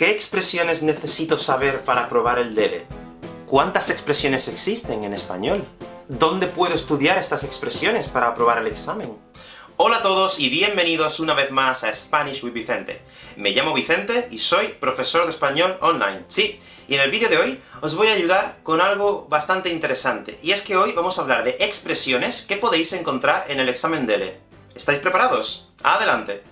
¿Qué expresiones necesito saber para aprobar el DELE? ¿Cuántas expresiones existen en español? ¿Dónde puedo estudiar estas expresiones para aprobar el examen? Hola a todos y bienvenidos una vez más a Spanish with Vicente. Me llamo Vicente y soy profesor de español online. Sí, y en el vídeo de hoy os voy a ayudar con algo bastante interesante, y es que hoy vamos a hablar de expresiones que podéis encontrar en el examen DELE. ¿Estáis preparados? ¡Adelante!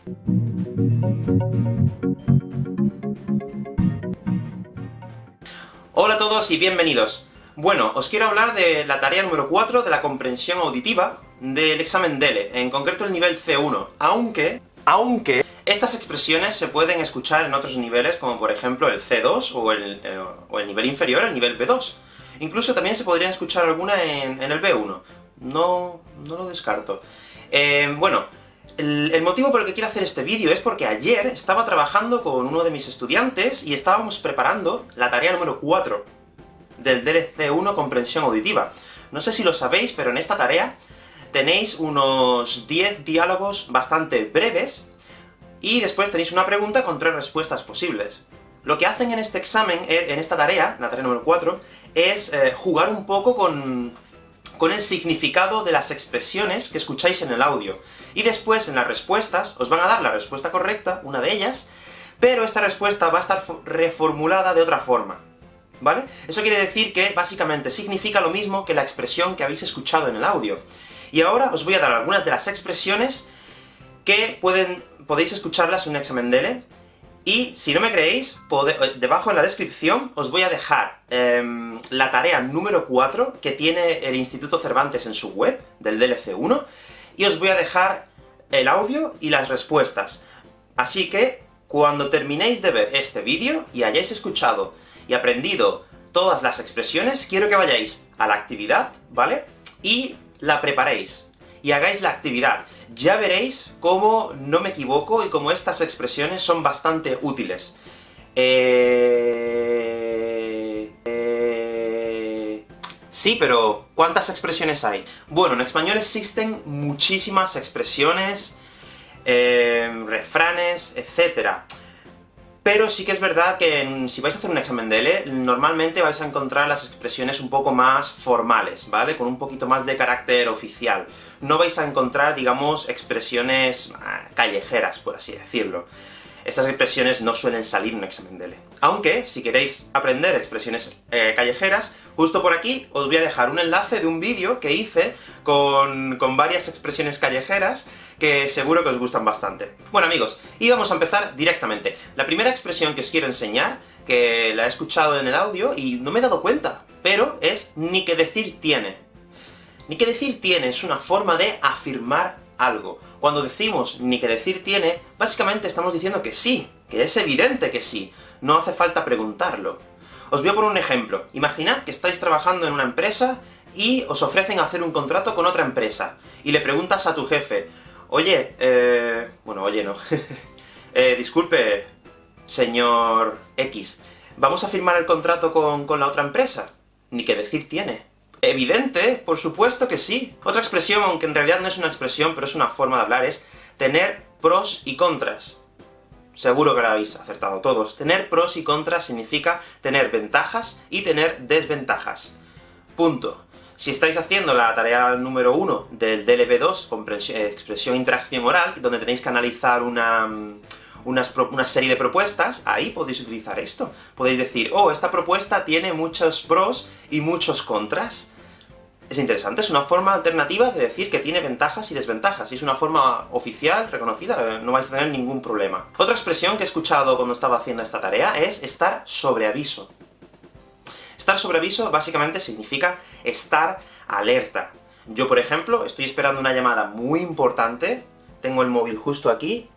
Hola a todos y bienvenidos. Bueno, os quiero hablar de la tarea número 4 de la comprensión auditiva del examen DELE, en concreto el nivel C1, aunque, aunque, estas expresiones se pueden escuchar en otros niveles, como por ejemplo el C2, o el, eh, o el nivel inferior, el nivel B2. Incluso también se podrían escuchar alguna en, el B1. No, no lo descarto. Eh, bueno, el, motivo por el que quiero hacer este vídeo es porque ayer estaba trabajando con uno de mis estudiantes y estábamos preparando la tarea número 4 del DLC 1 Comprensión Auditiva. No sé si lo sabéis, pero en esta tarea tenéis unos 10 diálogos bastante breves, y después tenéis una pregunta con tres respuestas posibles. Lo que hacen en este examen, en esta tarea, la tarea número 4, es eh, jugar un poco con con el significado de las expresiones que escucháis en el audio. Y después, en las respuestas, os van a dar la respuesta correcta, una de ellas, pero esta respuesta va a estar reformulada de otra forma. ¿Vale? Eso quiere decir que, básicamente, significa lo mismo que la expresión que habéis escuchado en el audio. Y ahora os voy a dar algunas de las expresiones que pueden, podéis escucharlas en un examen DELE, y si no me creéis, eh, debajo en la descripción os voy a dejar em, la tarea número 4 que tiene el Instituto Cervantes en su web, del DLC1, y os voy a dejar el audio y las respuestas. Así que, cuando terminéis de ver este vídeo, y hayáis escuchado y aprendido todas las expresiones, quiero que vayáis a la actividad, ¿vale? Y la preparéis y hagáis la actividad. Ya veréis cómo no me equivoco y cómo estas expresiones son bastante útiles. Eh, eh... Sí, pero ¿cuántas expresiones hay? Bueno, en español existen muchísimas expresiones, eh, refranes, etcétera. Pero sí que es verdad que si vais a hacer un examen de L, normalmente vais a encontrar las expresiones un poco más formales, ¿vale? Con un poquito más de carácter oficial. No vais a encontrar, digamos, expresiones ah, callejeras, por así decirlo. Estas expresiones no suelen salir en un examen de L. Aunque, si queréis aprender expresiones eh, callejeras, justo por aquí os voy a dejar un enlace de un vídeo que hice con, con varias expresiones callejeras, que seguro que os gustan bastante. Bueno amigos, y vamos a empezar directamente. La primera expresión que os quiero enseñar, que la he escuchado en el audio y no me he dado cuenta, pero es ni que decir tiene. Ni que decir tiene es una forma de afirmar algo. Cuando decimos ni que decir tiene, básicamente estamos diciendo que sí, que es evidente que sí, no hace falta preguntarlo. Os voy a poner un ejemplo. Imaginad que estáis trabajando en una empresa y os ofrecen hacer un contrato con otra empresa, y le preguntas a tu jefe, oye, eh... bueno, oye no, eh, disculpe, señor X, ¿vamos a firmar el contrato con, con la otra empresa? Ni que decir tiene. Evidente, por supuesto que sí. Otra expresión, aunque en realidad no es una expresión, pero es una forma de hablar, es tener pros y contras. Seguro que lo habéis acertado todos. Tener pros y contras significa tener ventajas y tener desventajas. Punto. Si estáis haciendo la tarea número 1 del DLB2, eh, expresión e interacción oral, donde tenéis que analizar una, una serie de propuestas, ahí podéis utilizar esto. Podéis decir, oh, esta propuesta tiene muchos pros y muchos contras. Es interesante, es una forma alternativa de decir que tiene ventajas y desventajas, y es una forma oficial, reconocida, no vais a tener ningún problema. Otra expresión que he escuchado cuando estaba haciendo esta tarea es estar sobre aviso. Estar sobre aviso básicamente significa estar alerta. Yo, por ejemplo, estoy esperando una llamada muy importante, tengo el móvil justo aquí,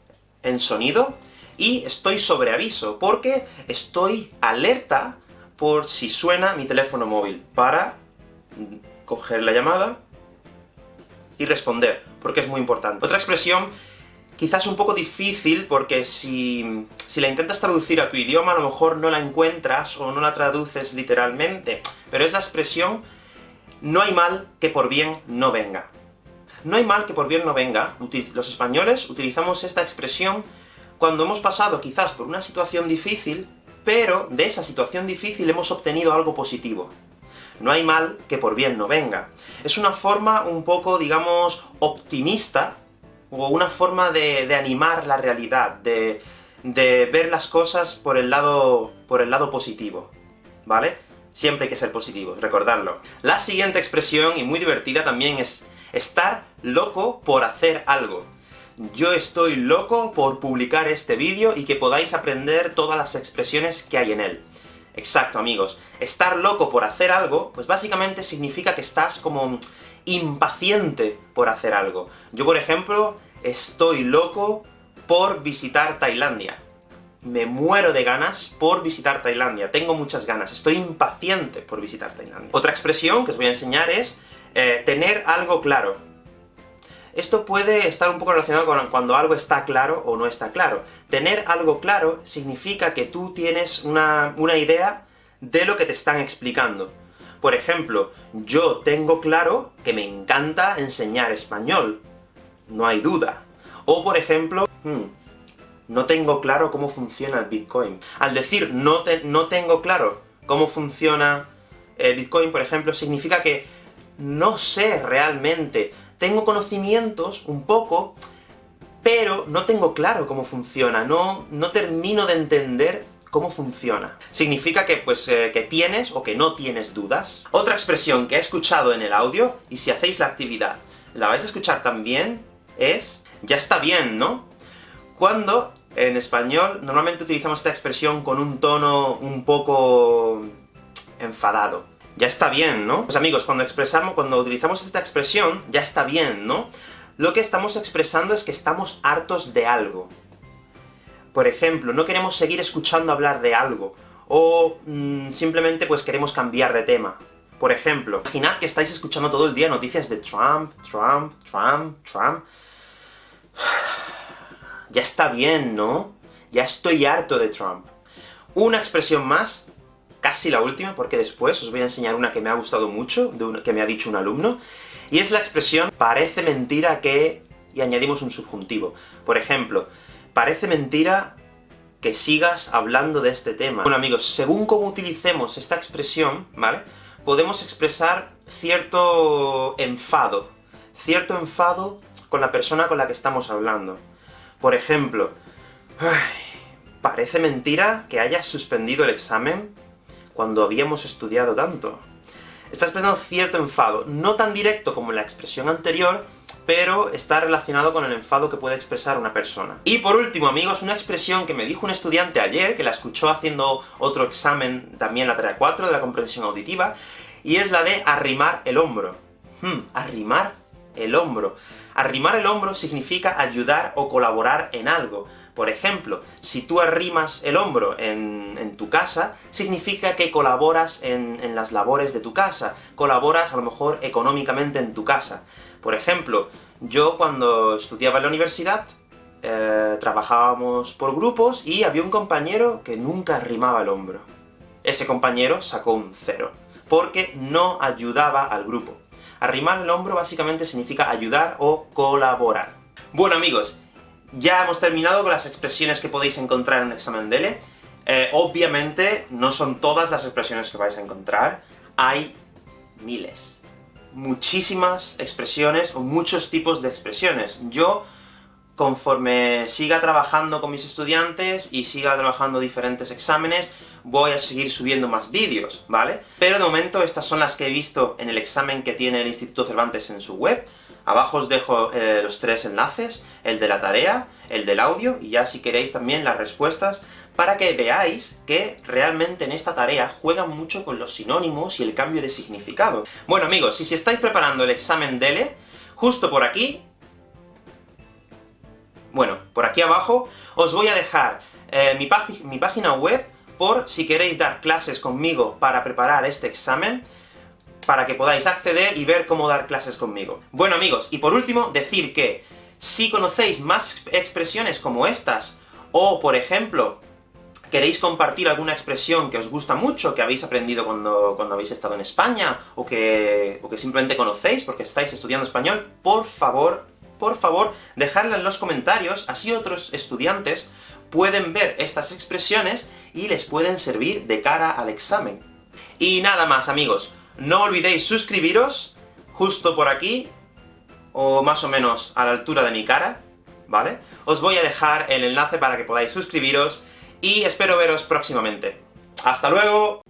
en sonido, y estoy sobre aviso, porque estoy alerta por si suena mi teléfono móvil, para coger la llamada y responder, porque es muy importante. Otra expresión, quizás un poco difícil, porque si, si la intentas traducir a tu idioma, a lo mejor no la encuentras, o no la traduces literalmente, pero es la expresión no hay mal que por bien no venga. No hay mal que por bien no venga. Los españoles utilizamos esta expresión cuando hemos pasado quizás por una situación difícil, pero de esa situación difícil hemos obtenido algo positivo. No hay mal que por bien no venga. Es una forma un poco, digamos, optimista, o una forma de, animar la realidad, de, ver las cosas por el, lado, positivo, ¿vale? Siempre hay que ser positivos, recordarlo. La siguiente expresión, y muy divertida también, es estar loco por hacer algo. Yo estoy loco por publicar este vídeo y que podáis aprender todas las expresiones que hay en él. Exacto, amigos. Estar loco por hacer algo, pues básicamente significa que estás como impaciente por hacer algo. Yo, por ejemplo, estoy loco por visitar Tailandia. Me muero de ganas por visitar Tailandia, tengo muchas ganas, estoy impaciente por visitar Tailandia. Otra expresión que os voy a enseñar es eh, tener algo claro. Esto puede estar un poco relacionado con cuando algo está claro o no está claro. Tener algo claro significa que tú tienes una, una idea de lo que te están explicando. Por ejemplo, yo tengo claro que me encanta enseñar español. No hay duda. O por ejemplo, hmm, no tengo claro cómo funciona el Bitcoin. Al decir no, no tengo claro cómo funciona el Bitcoin, por ejemplo, significa que no sé realmente tengo conocimientos, un poco, pero no tengo claro cómo funciona, no, no termino de entender cómo funciona. Significa que, pues, eh, que tienes o que no tienes dudas. Otra expresión que he escuchado en el audio, y si hacéis la actividad la vais a escuchar también, es ya está bien, ¿no? Cuando, en español, normalmente utilizamos esta expresión con un tono un poco... enfadado ya está bien, ¿no? Pues amigos, cuando expresamos, cuando utilizamos esta expresión, ya está bien, ¿no? Lo que estamos expresando es que estamos hartos de algo. Por ejemplo, no queremos seguir escuchando hablar de algo, o mm, simplemente pues queremos cambiar de tema. Por ejemplo, imaginad que estáis escuchando todo el día noticias de Trump, Trump, Trump, Trump... Ya está bien, ¿no? Ya estoy harto de Trump. Una expresión más casi la última, porque después os voy a enseñar una que me ha gustado mucho, que me ha dicho un alumno, y es la expresión parece mentira que... y añadimos un subjuntivo. Por ejemplo, parece mentira que sigas hablando de este tema. Bueno amigos, según cómo utilicemos esta expresión, ¿vale?, podemos expresar cierto enfado, cierto enfado con la persona con la que estamos hablando. Por ejemplo, parece mentira que hayas suspendido el examen cuando habíamos estudiado tanto. Está expresando cierto enfado, no tan directo como la expresión anterior, pero está relacionado con el enfado que puede expresar una persona. Y por último, amigos, una expresión que me dijo un estudiante ayer, que la escuchó haciendo otro examen, también la tarea 4 de la comprensión auditiva, y es la de arrimar el hombro. Hmm, arrimar el hombro. Arrimar el hombro significa ayudar o colaborar en algo. Por ejemplo, si tú arrimas el hombro en, tu casa, significa que colaboras en, las labores de tu casa, colaboras a lo mejor económicamente en tu casa. Por ejemplo, yo cuando estudiaba en la universidad, eh, trabajábamos por grupos, y había un compañero que nunca arrimaba el hombro. Ese compañero sacó un cero, porque no ayudaba al grupo. Arrimar el hombro básicamente significa ayudar o colaborar. Bueno amigos, ya hemos terminado con las expresiones que podéis encontrar en un examen DELE. Eh, obviamente, no son todas las expresiones que vais a encontrar, hay miles. Muchísimas expresiones, o muchos tipos de expresiones. Yo, conforme siga trabajando con mis estudiantes, y siga trabajando diferentes exámenes, voy a seguir subiendo más vídeos, ¿vale? Pero de momento estas son las que he visto en el examen que tiene el Instituto Cervantes en su web, Abajo os dejo eh, los tres enlaces, el de la tarea, el del audio, y ya si queréis también las respuestas, para que veáis que realmente en esta tarea juegan mucho con los sinónimos y el cambio de significado. Bueno amigos, y si estáis preparando el examen DELE, justo por aquí, bueno, por aquí abajo, os voy a dejar eh, mi, mi página web por si queréis dar clases conmigo para preparar este examen, para que podáis acceder y ver cómo dar clases conmigo. Bueno amigos, y por último, decir que si conocéis más expresiones como estas, o por ejemplo, queréis compartir alguna expresión que os gusta mucho, que habéis aprendido cuando, cuando habéis estado en España, o que, o que simplemente conocéis porque estáis estudiando español, por favor, por favor, dejadla en los comentarios, así otros estudiantes pueden ver estas expresiones y les pueden servir de cara al examen. Y nada más, amigos. No olvidéis suscribiros, justo por aquí, o más o menos a la altura de mi cara, ¿vale? Os voy a dejar el enlace para que podáis suscribiros, y espero veros próximamente. ¡Hasta luego!